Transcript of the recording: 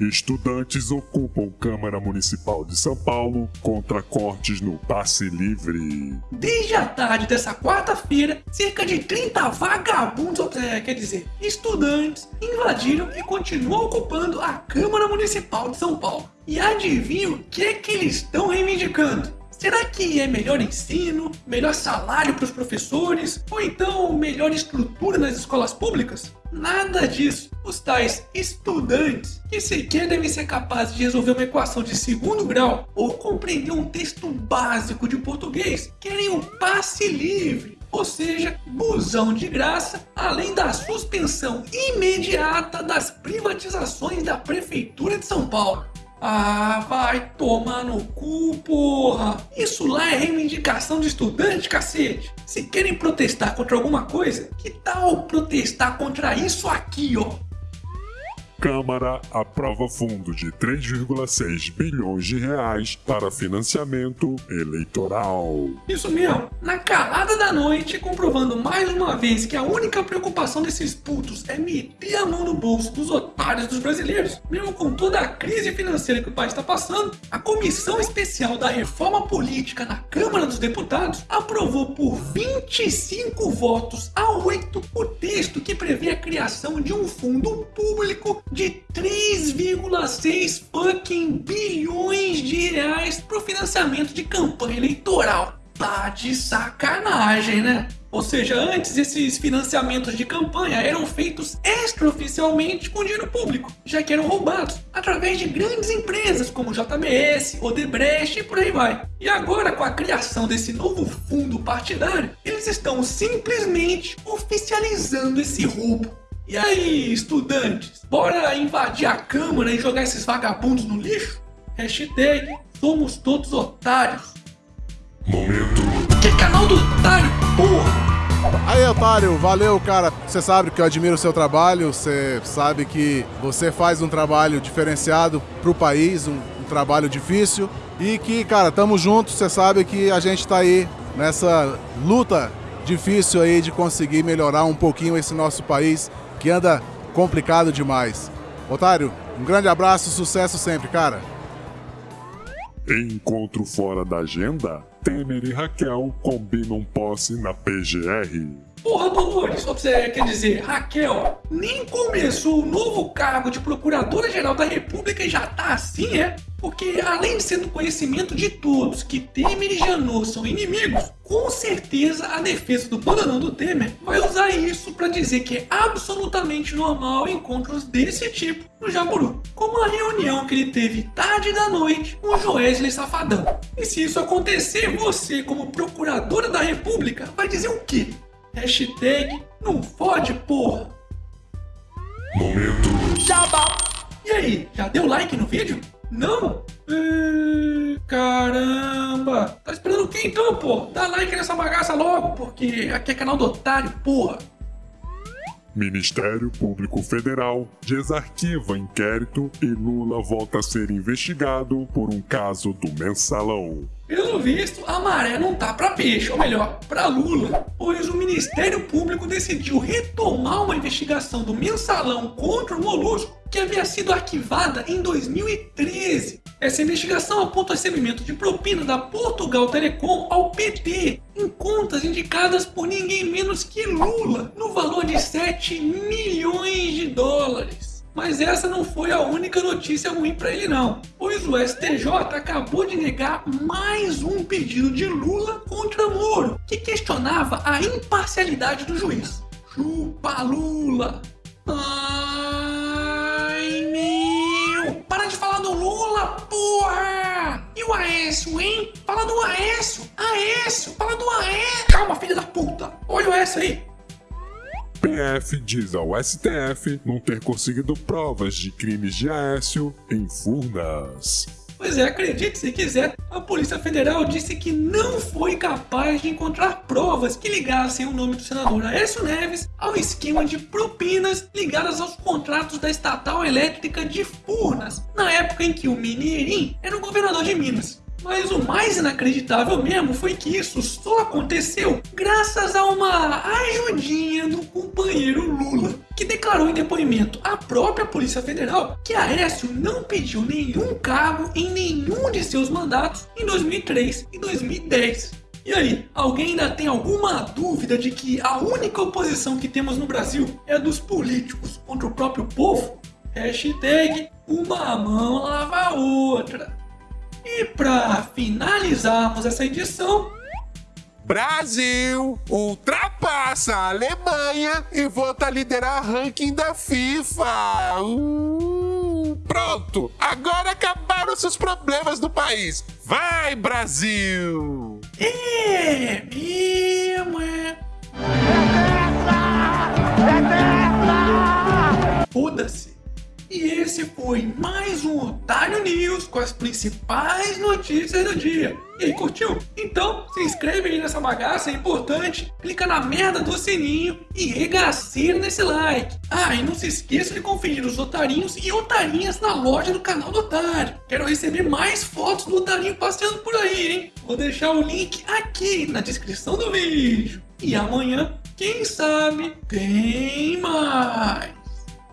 Estudantes ocupam Câmara Municipal de São Paulo contra cortes no passe livre. Desde a tarde dessa quarta-feira, cerca de 30 vagabundos, é, quer dizer, estudantes, invadiram e continuam ocupando a Câmara Municipal de São Paulo. E adivinha o que é que eles estão reivindicando? Será que é melhor ensino, melhor salário para os professores ou então melhor estrutura nas escolas públicas? Nada disso. Os tais estudantes, que sequer devem ser capazes de resolver uma equação de segundo grau ou compreender um texto básico de português, querem o passe livre, ou seja, busão de graça, além da suspensão imediata das privatizações da Prefeitura de São Paulo. Ah, vai tomar no cu, porra! Isso lá é reivindicação de estudante, cacete! Se querem protestar contra alguma coisa, que tal protestar contra isso aqui, ó? Câmara aprova fundo de 3,6 bilhões de reais para financiamento eleitoral. Isso mesmo, na calada da noite, comprovando mais uma vez que a única preocupação desses putos é meter a mão no bolso dos otários dos brasileiros. Mesmo com toda a crise financeira que o país está passando, a Comissão Especial da Reforma Política na Câmara dos Deputados aprovou por 25 votos a 8 o texto que prevê a criação de um fundo público de 3,6 fucking bilhões de reais para o financiamento de campanha eleitoral. Tá de sacanagem, né? Ou seja, antes esses financiamentos de campanha eram feitos extraoficialmente com dinheiro público, já que eram roubados através de grandes empresas como JBS, Odebrecht e por aí vai. E agora, com a criação desse novo fundo partidário, eles estão simplesmente oficializando esse roubo e aí, estudantes, bora invadir a Câmara e jogar esses vagabundos no lixo? Hashtag somos todos otários. Momento. Que canal do otário, porra! Aí, otário, valeu, cara. Você sabe que eu admiro o seu trabalho, você sabe que você faz um trabalho diferenciado pro país, um, um trabalho difícil. E que, cara, tamo juntos, você sabe que a gente tá aí nessa luta difícil aí de conseguir melhorar um pouquinho esse nosso país que anda complicado demais. Otário, um grande abraço, sucesso sempre, cara. Encontro fora da agenda? Temer e Raquel combinam posse na PGR. Porra, Dolores, você quer dizer, Raquel, nem começou o novo cargo de Procuradora-Geral da República e já tá assim, é? Porque além de ser do conhecimento de todos que Temer e Janot são inimigos, com certeza a defesa do bananão do Temer vai usar isso para dizer que é absolutamente normal encontros desse tipo no Jaburu, como a reunião que ele teve tarde da noite com o Joesley Safadão. E se isso acontecer, você, como procuradora da República, vai dizer o quê? Hashtag não fode, porra! Momento. Jabá! E aí, já deu like no vídeo? Não? Ih, então, pô? Dá like nessa bagaça logo, porque aqui é canal do otário, porra! Ministério Público Federal desarquiva inquérito e Lula volta a ser investigado por um caso do mensalão. Pelo visto, a maré não tá pra peixe, ou melhor, pra Lula, pois o Ministério Público decidiu retomar uma investigação do mensalão contra o Molusco que havia sido arquivada em 2013. Essa investigação aponta recebimento de propina da Portugal Telecom ao PT em contas indicadas por ninguém menos que Lula, no valor de 7 milhões de dólares. Mas essa não foi a única notícia ruim para ele não, pois o STJ acabou de negar mais um pedido de Lula contra Moro, que questionava a imparcialidade do juiz. Chupa Lula! Ai meu! Para de falar do Lula, o Aécio, hein? Fala do Aécio! Aécio! Fala do Aécio! Calma, filha da puta! Olha o Aécio aí! PF diz ao STF não ter conseguido provas de crimes de Aécio em Furnas. Pois é, acredite se quiser, a Polícia Federal disse que não foi capaz de encontrar provas que ligassem o nome do senador Aécio Neves ao esquema de propinas ligadas aos contratos da estatal elétrica de Furnas, na época em que o Mineirinho era o governador de Minas. Mas o mais inacreditável mesmo foi que isso só aconteceu graças a uma ajudinha do companheiro Lula, que declarou em depoimento à própria Polícia Federal que Aécio não pediu nenhum cargo em nenhum de seus mandatos em 2003 e 2010. E aí, alguém ainda tem alguma dúvida de que a única oposição que temos no Brasil é dos políticos contra o próprio povo? Hashtag uma mão lava a outra. E para finalizarmos essa edição, Brasil ultrapassa a Alemanha e volta a liderar ranking da FIFA. Uh, pronto, agora acabaram seus problemas do país. Vai, Brasil! é mesmo, é. Foda-se. E esse foi mais um Otário News com as principais notícias do dia. E aí, curtiu? Então, se inscreve aí nessa bagaça, é importante. Clica na merda do sininho e regaceira nesse like. Ah, e não se esqueça de conferir os otarinhos e otarinhas na loja do canal do Otário. Quero receber mais fotos do otarinho passeando por aí, hein? Vou deixar o link aqui na descrição do vídeo. E amanhã, quem sabe, tem mais.